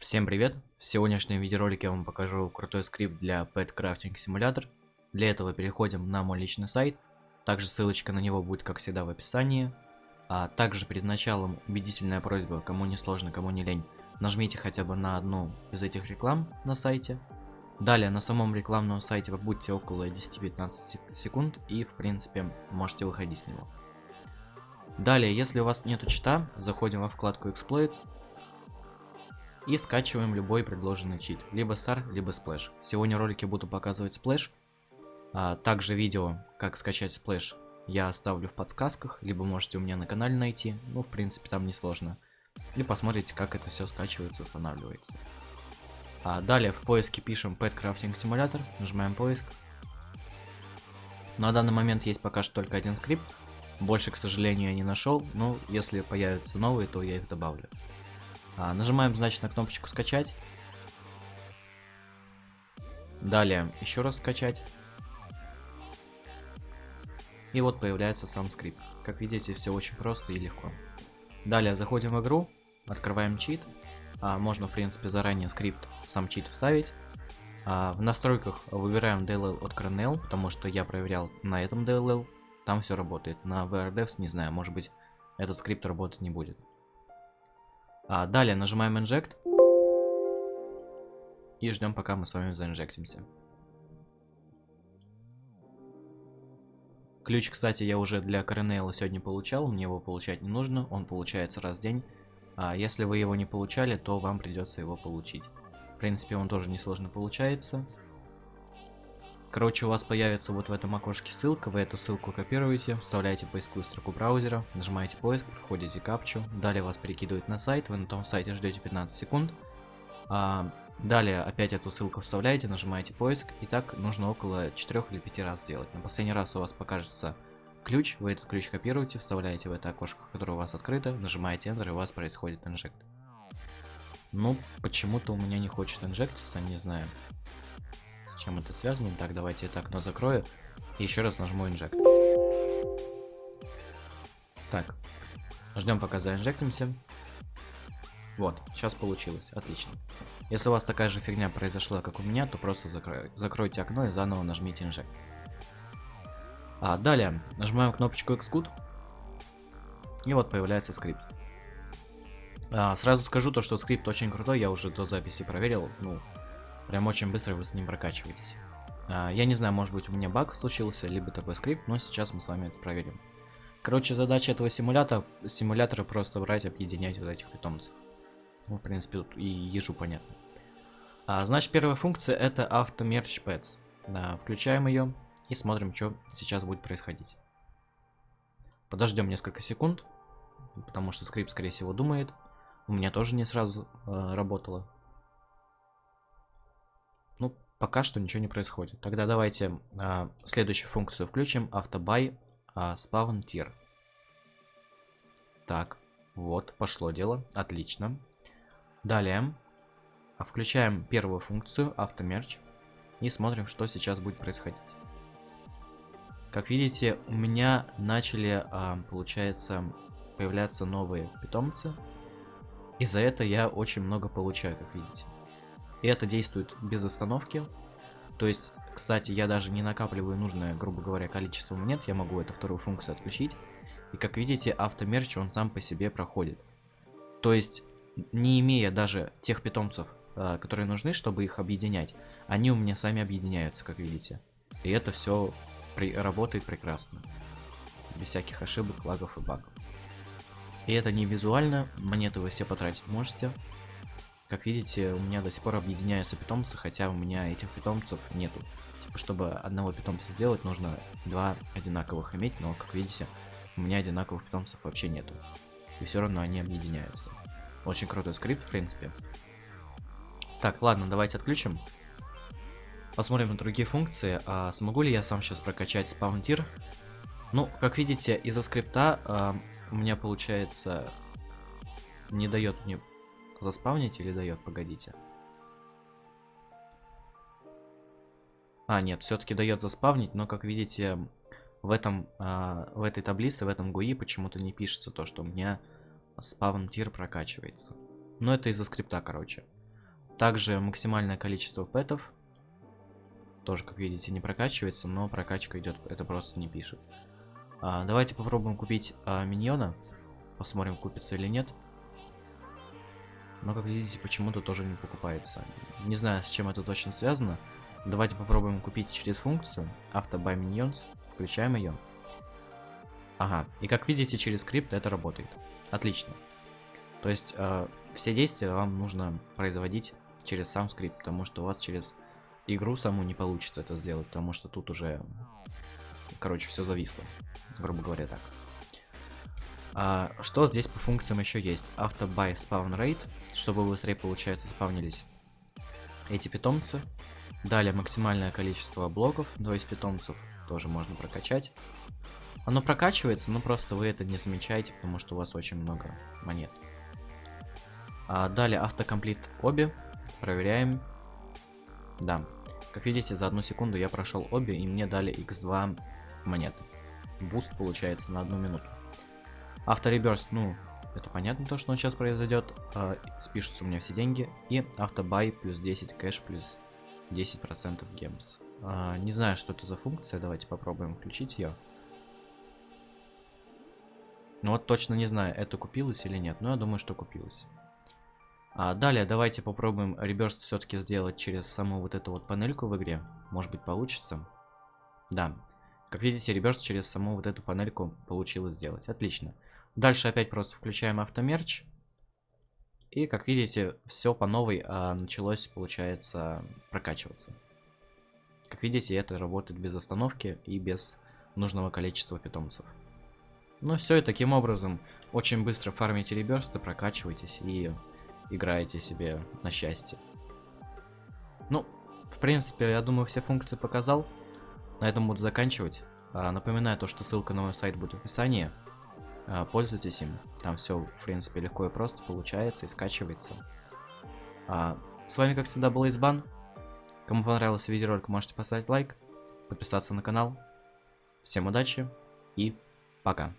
Всем привет! В сегодняшнем видеоролике я вам покажу крутой скрипт для Pet Crafting Simulator. Для этого переходим на мой личный сайт. Также ссылочка на него будет, как всегда, в описании. А также перед началом убедительная просьба, кому не сложно, кому не лень, нажмите хотя бы на одну из этих реклам на сайте. Далее на самом рекламном сайте вы будете около 10-15 секунд и, в принципе, можете выходить с него. Далее, если у вас нету чита, заходим во вкладку Exploits и скачиваем любой предложенный чит, либо Star, либо Splash. Сегодня в ролике буду показывать Splash, а также видео, как скачать Splash, я оставлю в подсказках, либо можете у меня на канале найти, ну, в принципе, там несложно. И посмотрите, как это все скачивается, устанавливается. А далее в поиске пишем Pet Crafting Simulator, нажимаем поиск. На данный момент есть пока что только один скрипт, больше, к сожалению, я не нашел, но если появятся новые, то я их добавлю. А, нажимаем, значит, на кнопочку скачать. Далее еще раз скачать. И вот появляется сам скрипт. Как видите, все очень просто и легко. Далее заходим в игру, открываем чит. А, можно, в принципе, заранее скрипт, сам чит вставить. А, в настройках выбираем DLL от Kernel, потому что я проверял на этом DLL. Там все работает. На VRDevs не знаю, может быть, этот скрипт работать не будет. А, далее нажимаем Inject. И ждем, пока мы с вами заинжектимся. Ключ, кстати, я уже для Коренейла сегодня получал. Мне его получать не нужно. Он получается раз в день. А если вы его не получали, то вам придется его получить. В принципе, он тоже несложно получается. Короче, у вас появится вот в этом окошке ссылка, вы эту ссылку копируете, вставляете поисковую строку браузера, нажимаете поиск, проходите капчу, далее вас перекидывают на сайт, вы на том сайте ждете 15 секунд, а, далее опять эту ссылку вставляете, нажимаете поиск, и так нужно около 4 или 5 раз сделать. На последний раз у вас покажется ключ, вы этот ключ копируете, вставляете в это окошко, которое у вас открыто, нажимаете Enter, и у вас происходит инжект. Ну, почему-то у меня не хочет инжектиться, не знаю чем это связано. Так, давайте это окно закрою. И еще раз нажму инжект. Так. Ждем пока заинжектимся. Вот, сейчас получилось. Отлично. Если у вас такая же фигня произошла, как у меня, то просто закрой, закройте окно и заново нажмите инжект. А, далее, нажимаем кнопочку Xcode. И вот появляется скрипт. А, сразу скажу то, что скрипт очень крутой, я уже до записи проверил. Ну, Прям очень быстро вы с ним прокачиваетесь. А, я не знаю, может быть у меня баг случился, либо такой скрипт, но сейчас мы с вами это проверим. Короче, задача этого симулятора, симулятора просто брать, объединять вот этих питомцев. Ну, в принципе, тут и ежу понятно. А, значит, первая функция это автомерч pets. Да, включаем ее и смотрим, что сейчас будет происходить. Подождем несколько секунд, потому что скрипт, скорее всего, думает. У меня тоже не сразу э, работало. Пока что ничего не происходит. Тогда давайте а, следующую функцию включим. Автобай а, spawn tier. Так, вот, пошло дело. Отлично. Далее. А, включаем первую функцию, автомерч. И смотрим, что сейчас будет происходить. Как видите, у меня начали, а, получается, появляться новые питомцы. И за это я очень много получаю, как видите. И это действует без остановки. То есть, кстати, я даже не накапливаю нужное, грубо говоря, количество монет. Я могу эту вторую функцию отключить. И как видите, автомерч он сам по себе проходит. То есть, не имея даже тех питомцев, э, которые нужны, чтобы их объединять, они у меня сами объединяются, как видите. И это все при работает прекрасно. Без всяких ошибок, лагов и багов. И это не визуально, монеты вы все потратить можете. Как видите, у меня до сих пор объединяются питомцы, хотя у меня этих питомцев нету. Типа, чтобы одного питомца сделать, нужно два одинаковых иметь, но, как видите, у меня одинаковых питомцев вообще нету. И все равно они объединяются. Очень крутой скрипт, в принципе. Так, ладно, давайте отключим. Посмотрим на другие функции. А смогу ли я сам сейчас прокачать спаунтир? Ну, как видите, из-за скрипта а, у меня получается не дает мне заспавнить или дает? Погодите. А, нет, все-таки дает заспавнить, но, как видите, в, этом, а, в этой таблице, в этом GUI почему-то не пишется то, что у меня спавн тир прокачивается. Но это из-за скрипта, короче. также максимальное количество пэтов. Тоже, как видите, не прокачивается, но прокачка идет, это просто не пишет. А, давайте попробуем купить а, миньона. Посмотрим, купится или нет. Но, как видите, почему-то тоже не покупается. Не знаю, с чем это точно связано. Давайте попробуем купить через функцию Auto Buy Minions. Включаем ее. Ага, и как видите, через скрипт это работает. Отлично. То есть, э, все действия вам нужно производить через сам скрипт, потому что у вас через игру саму не получится это сделать, потому что тут уже, короче, все зависло, грубо говоря так. А, что здесь по функциям еще есть? Auto Buy Spawn Rate, чтобы быстрее, получается, спавнились эти питомцы. Далее максимальное количество блоков, то есть питомцев тоже можно прокачать. Оно прокачивается, но просто вы это не замечаете, потому что у вас очень много монет. А далее автокомплит обе. Проверяем. Да. Как видите, за одну секунду я прошел обе, и мне дали x2 монеты. Буст получается на одну минуту. Автореберст, ну, это понятно то, что он сейчас произойдет. Э, спишутся у меня все деньги. И автобай плюс 10 кэш плюс 10% гемс. Э, не знаю, что это за функция. Давайте попробуем включить ее. Ну вот точно не знаю, это купилось или нет. Но я думаю, что купилось. А далее давайте попробуем реберст все-таки сделать через саму вот эту вот панельку в игре. Может быть получится. Да. Как видите, реберст через саму вот эту панельку получилось сделать. Отлично. Дальше опять просто включаем автомерч. И, как видите, все по новой а, началось, получается, прокачиваться. Как видите, это работает без остановки и без нужного количества питомцев. Ну все, и таким образом очень быстро фармите реберсты, прокачивайтесь и играете себе на счастье. Ну, в принципе, я думаю, все функции показал. На этом буду заканчивать. А, напоминаю то, что ссылка на мой сайт будет в описании. А, пользуйтесь им. Там все, в принципе, легко и просто получается и скачивается. А, с вами, как всегда, был Избан. Кому понравился видеоролик, можете поставить лайк, подписаться на канал. Всем удачи и пока.